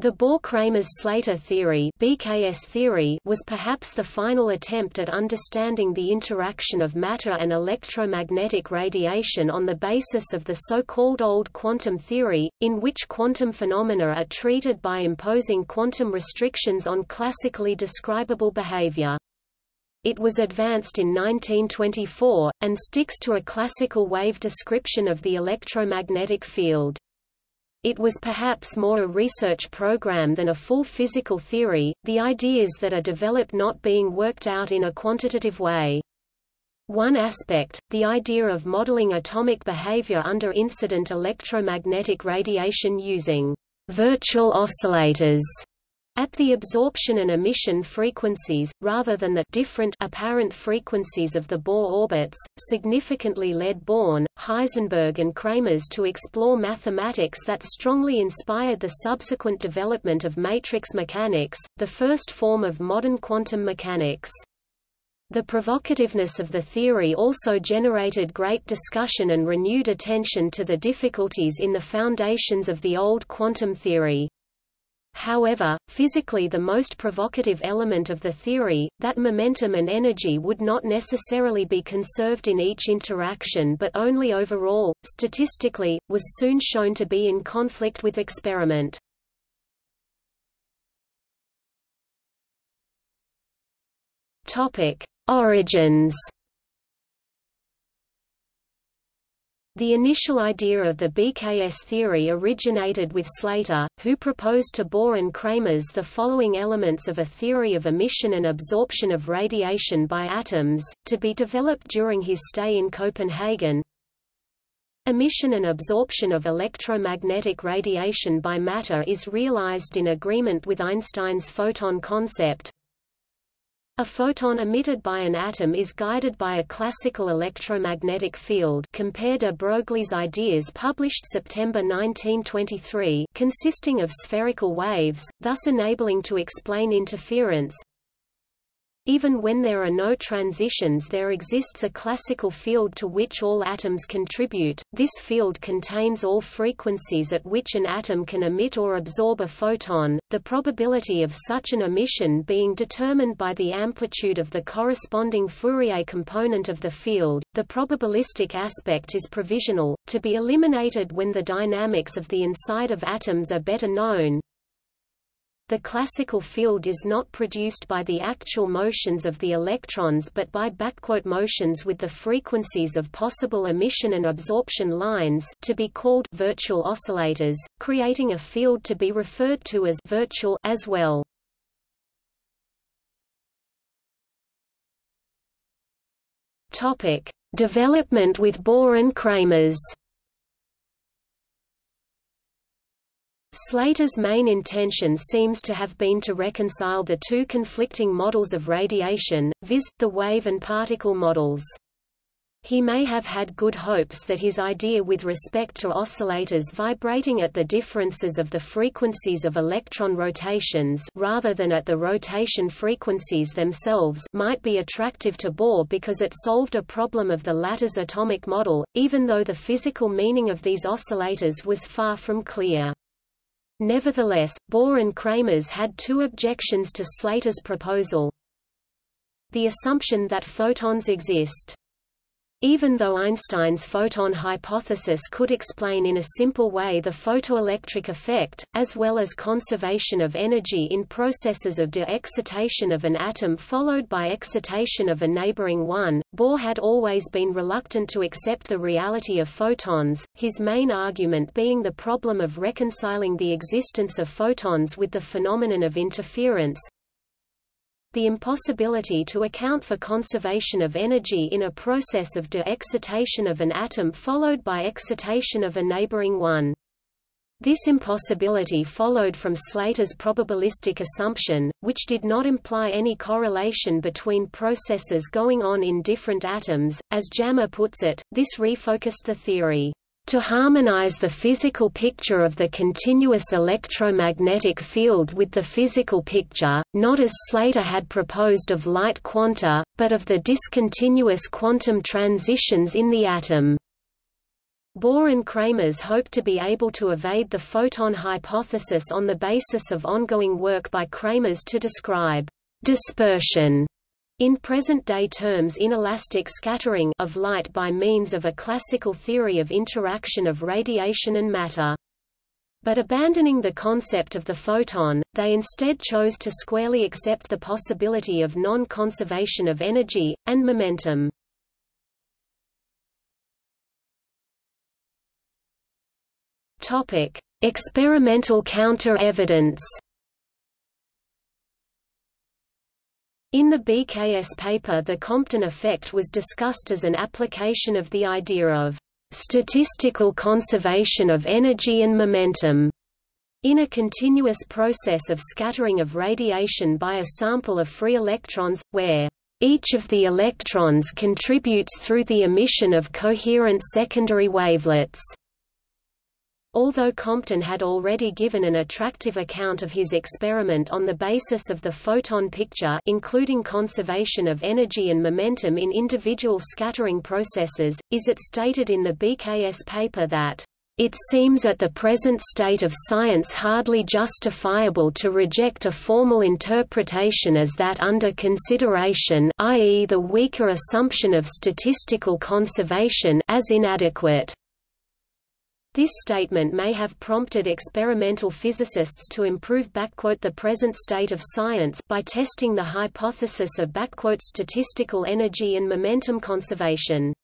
The Bohr-Kramers-Slater theory, BKS theory was perhaps the final attempt at understanding the interaction of matter and electromagnetic radiation on the basis of the so-called old quantum theory, in which quantum phenomena are treated by imposing quantum restrictions on classically describable behavior. It was advanced in 1924, and sticks to a classical wave description of the electromagnetic field. It was perhaps more a research program than a full physical theory, the ideas that are developed not being worked out in a quantitative way. One aspect, the idea of modeling atomic behavior under incident electromagnetic radiation using virtual oscillators at the absorption and emission frequencies, rather than the different apparent frequencies of the Bohr orbits, significantly led Born, Heisenberg and Kramers to explore mathematics that strongly inspired the subsequent development of matrix mechanics, the first form of modern quantum mechanics. The provocativeness of the theory also generated great discussion and renewed attention to the difficulties in the foundations of the old quantum theory. However, physically the most provocative element of the theory, that momentum and energy would not necessarily be conserved in each interaction but only overall, statistically, was soon shown to be in conflict with experiment. Origins The initial idea of the BKS theory originated with Slater, who proposed to Bohr and Kramers the following elements of a theory of emission and absorption of radiation by atoms, to be developed during his stay in Copenhagen. Emission and absorption of electromagnetic radiation by matter is realized in agreement with Einstein's photon concept, a photon emitted by an atom is guided by a classical electromagnetic field compare de Broglie's ideas published September 1923 consisting of spherical waves, thus enabling to explain interference, even when there are no transitions there exists a classical field to which all atoms contribute, this field contains all frequencies at which an atom can emit or absorb a photon, the probability of such an emission being determined by the amplitude of the corresponding Fourier component of the field. The probabilistic aspect is provisional, to be eliminated when the dynamics of the inside of atoms are better known, the classical field is not produced by the actual motions of the electrons but by backquote motions with the frequencies of possible emission and absorption lines to be called virtual oscillators, creating a field to be referred to as virtual as well. Topic: Development with Bohr and Kramers. Slater's main intention seems to have been to reconcile the two conflicting models of radiation, viz., the wave and particle models. He may have had good hopes that his idea with respect to oscillators vibrating at the differences of the frequencies of electron rotations rather than at the rotation frequencies themselves might be attractive to Bohr because it solved a problem of the latter's atomic model, even though the physical meaning of these oscillators was far from clear. Nevertheless, Bohr and Kramers had two objections to Slater's proposal. The assumption that photons exist even though Einstein's photon hypothesis could explain in a simple way the photoelectric effect, as well as conservation of energy in processes of de-excitation of an atom followed by excitation of a neighboring one, Bohr had always been reluctant to accept the reality of photons, his main argument being the problem of reconciling the existence of photons with the phenomenon of interference, the impossibility to account for conservation of energy in a process of de-excitation of an atom followed by excitation of a neighboring one. This impossibility followed from Slater's probabilistic assumption, which did not imply any correlation between processes going on in different atoms. As Jammer puts it, this refocused the theory to harmonize the physical picture of the continuous electromagnetic field with the physical picture, not as Slater had proposed of light quanta, but of the discontinuous quantum transitions in the atom. Bohr and Kramers hoped to be able to evade the photon hypothesis on the basis of ongoing work by Kramers to describe dispersion in present-day terms inelastic scattering of light by means of a classical theory of interaction of radiation and matter. But abandoning the concept of the photon, they instead chose to squarely accept the possibility of non-conservation of energy, and momentum. Experimental counter-evidence In the BKS paper the Compton effect was discussed as an application of the idea of statistical conservation of energy and momentum in a continuous process of scattering of radiation by a sample of free electrons, where each of the electrons contributes through the emission of coherent secondary wavelets. Although Compton had already given an attractive account of his experiment on the basis of the photon picture including conservation of energy and momentum in individual scattering processes, is it stated in the BKS paper that it seems at the present state of science hardly justifiable to reject a formal interpretation as that under consideration i.e. the weaker assumption of statistical conservation as inadequate. This statement may have prompted experimental physicists to improve the present state of science by testing the hypothesis of statistical energy and momentum conservation.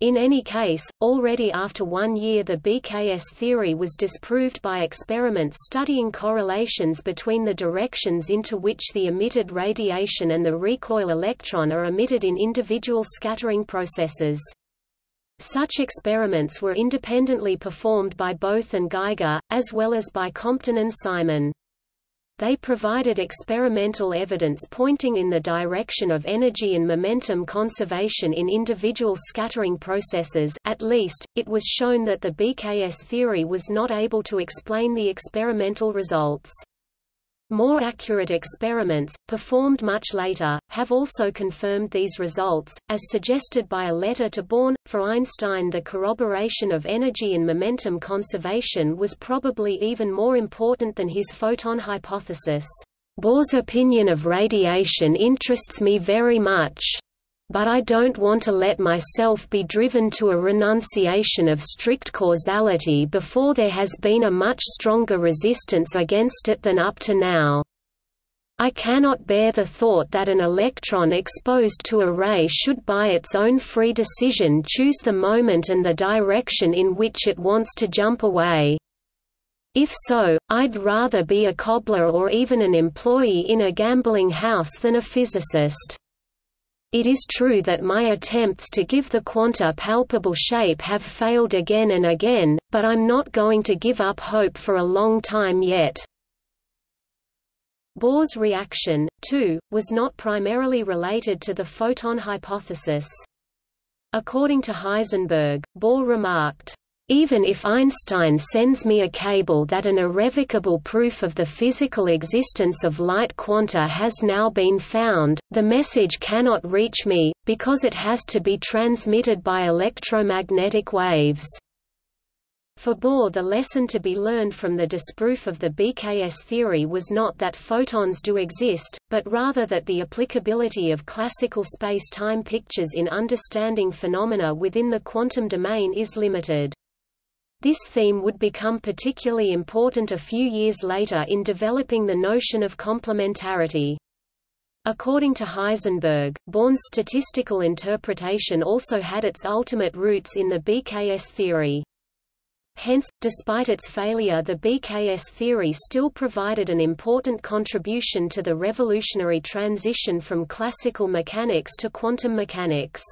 In any case, already after one year the BKS theory was disproved by experiments studying correlations between the directions into which the emitted radiation and the recoil electron are emitted in individual scattering processes. Such experiments were independently performed by Bothe and Geiger, as well as by Compton and Simon. They provided experimental evidence pointing in the direction of energy and momentum conservation in individual scattering processes at least, it was shown that the BKS theory was not able to explain the experimental results. More accurate experiments, performed much later, have also confirmed these results, as suggested by a letter to Born. For Einstein the corroboration of energy and momentum conservation was probably even more important than his photon hypothesis. Bohr's opinion of radiation interests me very much but I don't want to let myself be driven to a renunciation of strict causality before there has been a much stronger resistance against it than up to now. I cannot bear the thought that an electron exposed to a ray should by its own free decision choose the moment and the direction in which it wants to jump away. If so, I'd rather be a cobbler or even an employee in a gambling house than a physicist. It is true that my attempts to give the quanta palpable shape have failed again and again, but I'm not going to give up hope for a long time yet. Bohr's reaction, too, was not primarily related to the photon hypothesis. According to Heisenberg, Bohr remarked, even if Einstein sends me a cable that an irrevocable proof of the physical existence of light quanta has now been found, the message cannot reach me, because it has to be transmitted by electromagnetic waves. For Bohr the lesson to be learned from the disproof of the BKS theory was not that photons do exist, but rather that the applicability of classical space-time pictures in understanding phenomena within the quantum domain is limited. This theme would become particularly important a few years later in developing the notion of complementarity. According to Heisenberg, Born's statistical interpretation also had its ultimate roots in the BKS theory. Hence, despite its failure the BKS theory still provided an important contribution to the revolutionary transition from classical mechanics to quantum mechanics.